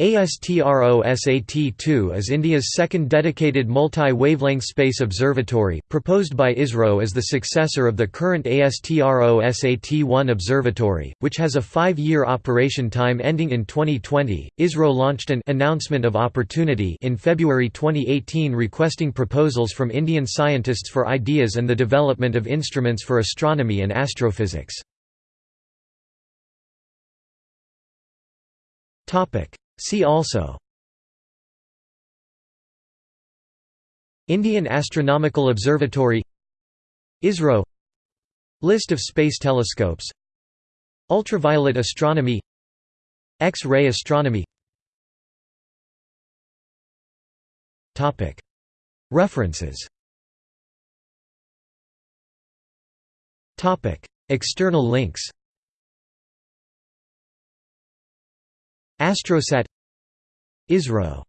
ASTRO-SAT-2 is India's second dedicated multi-wavelength space observatory, proposed by ISRO as the successor of the current ASTRO-SAT-1 observatory, which has a five-year operation time ending in 2020. ISRO launched an announcement of opportunity in February 2018 requesting proposals from Indian scientists for ideas and the development of instruments for astronomy and astrophysics. Topic See also Indian Astronomical Observatory ISRO List of space telescopes Ultraviolet astronomy X-ray astronomy References External links Astrosat ISRO